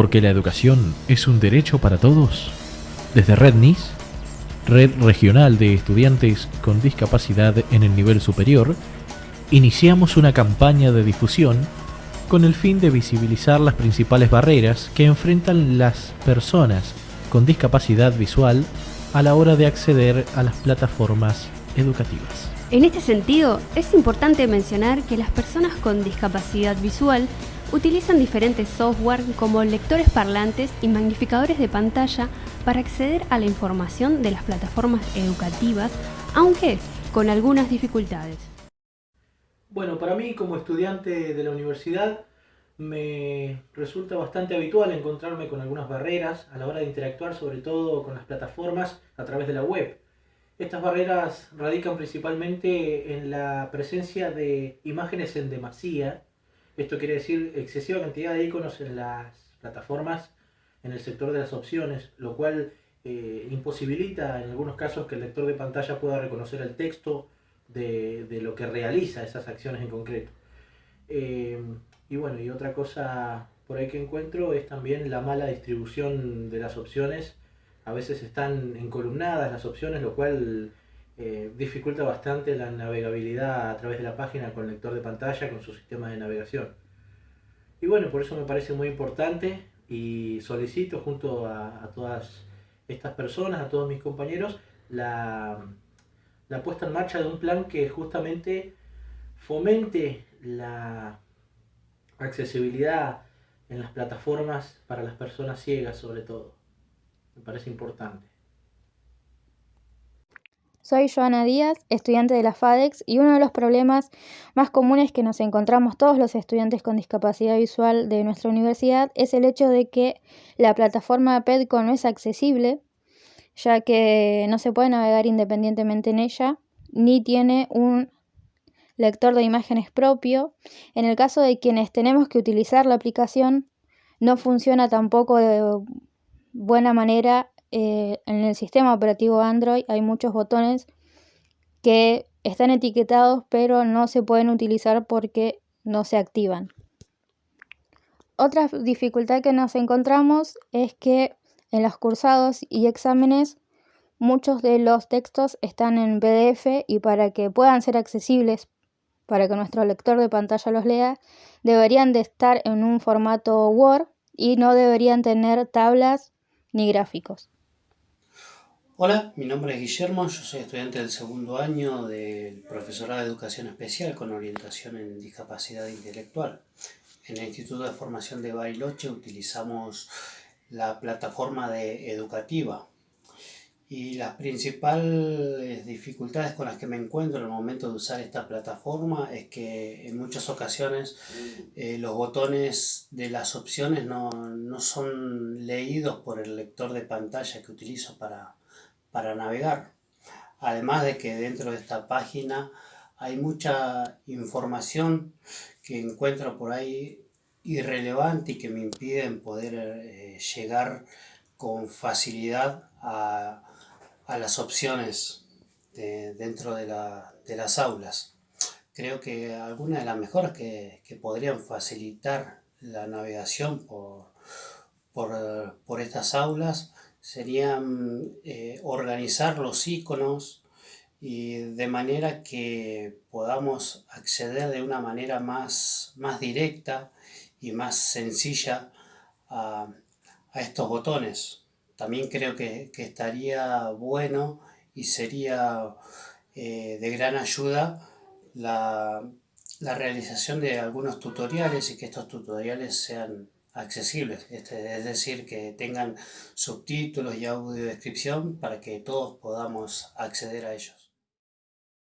porque la educación es un derecho para todos. Desde Red NIS, Red Regional de Estudiantes con Discapacidad en el Nivel Superior, iniciamos una campaña de difusión con el fin de visibilizar las principales barreras que enfrentan las personas con discapacidad visual a la hora de acceder a las plataformas educativas. En este sentido, es importante mencionar que las personas con discapacidad visual utilizan diferentes software como lectores parlantes y magnificadores de pantalla para acceder a la información de las plataformas educativas, aunque con algunas dificultades. Bueno, para mí como estudiante de la universidad me resulta bastante habitual encontrarme con algunas barreras a la hora de interactuar sobre todo con las plataformas a través de la web. Estas barreras radican principalmente en la presencia de imágenes en demasía, esto quiere decir excesiva cantidad de iconos en las plataformas en el sector de las opciones, lo cual eh, imposibilita en algunos casos que el lector de pantalla pueda reconocer el texto de, lo que realiza esas acciones en concreto. Eh, y bueno, y otra cosa por ahí que encuentro es también la mala distribución de las opciones. A veces están encolumnadas las opciones, lo cual eh, dificulta bastante la navegabilidad a través de la página con lector de pantalla, con su sistema de navegación. Y bueno, por eso me parece muy importante y solicito junto a, todas estas personas, a todos mis compañeros, la, la puesta en marcha de un plan que justamente fomente la accesibilidad en las plataformas para las personas ciegas sobre todo. Me parece importante. Soy Joana Díaz, estudiante de la FADEX, y uno de los problemas más comunes que nos encontramos todos los estudiantes con discapacidad visual de nuestra universidad es el hecho de que la plataforma PEDCO no es accesible, ya que no se puede navegar independientemente en ella, ni tiene un lector de imágenes propio. En el caso de quienes tenemos que utilizar la aplicación, no funciona tampoco de buena manera. Eh, en el sistema operativo Android hay muchos botones que están etiquetados pero no se pueden utilizar porque no se activan. Otra dificultad que nos encontramos es que en los cursados y exámenes muchos de los textos están en PDF y para que puedan ser accesibles para que nuestro lector de pantalla los lea, deberían de estar en un formato Word y no deberían tener tablas ni gráficos. Hola, mi nombre es Guillermo, yo soy estudiante del segundo año del profesorado de educación especial con orientación en discapacidad intelectual. En el Instituto de Formación de Bariloche utilizamos la plataforma de educativa y las principales dificultades con las que me encuentro en el momento de usar esta plataforma es que en muchas ocasiones eh, los botones de las opciones no, son leídos por el lector de pantalla que utilizo para, para navegar. Además de que dentro de esta página hay mucha información que encuentro por ahí irrelevante y que me impiden poder eh, llegar con facilidad a a las opciones dentro de, las aulas. Creo que algunas de las mejoras que, podrían facilitar la navegación por, por, estas aulas serían eh, organizar los iconos y de manera que podamos acceder de una manera más, más directa y más sencilla a, a estos botones. También creo que, estaría bueno y sería eh, de gran ayuda la, realización de algunos tutoriales y que estos tutoriales sean accesibles, este, es decir, que tengan subtítulos y audiodescripción para que todos podamos acceder a ellos.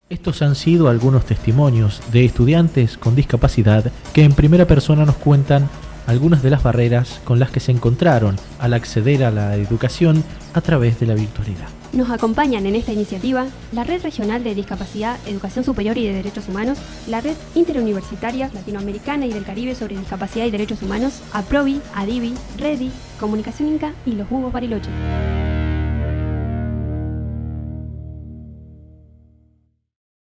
Estos han sido algunos testimonios de estudiantes con discapacidad que en primera persona nos cuentan algunas de las barreras con las que se encontraron al acceder a la educación a través de la virtualidad. Nos acompañan en esta iniciativa la Red Regional de Discapacidad, Educación Superior y de Derechos Humanos, la Red Interuniversitaria Latinoamericana y del Caribe sobre Discapacidad y Derechos Humanos, APROVI, ADIVI, REDI, Comunicación Inca y los Jugos Bariloche.